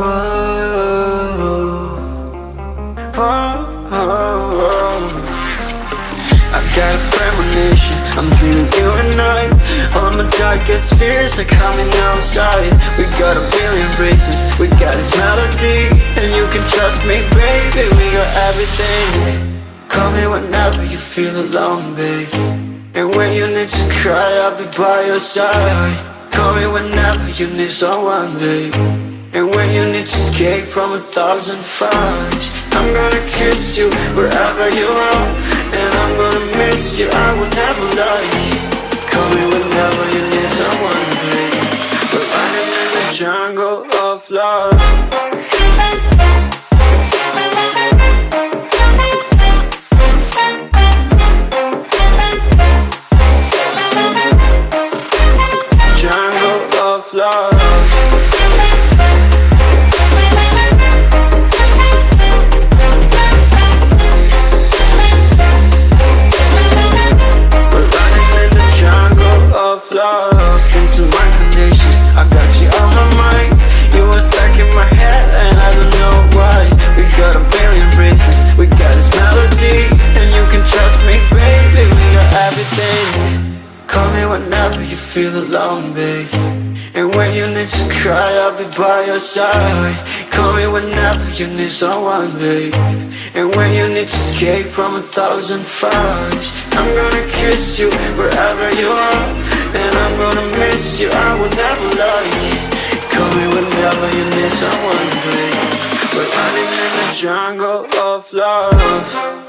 Whoa, whoa, whoa. I got a premonition, I'm dreaming you and I. All my darkest fears are coming outside. We got a billion races, we got this melody And you can trust me, baby, we got everything. Call me whenever you feel alone, babe. And when you need to cry, I'll be by your side. Call me whenever you need someone, babe and when you need to escape from a thousand fires I'm gonna kiss you wherever you are Call me whenever you feel alone babe. And when you need to cry I'll be by your side. Call me whenever you need someone babe. And when you need to escape from a thousand fires I'm gonna kiss you wherever you are. And I'm gonna miss you, I will never lie. Call me whenever you need someone babe. We're running in the jungle of love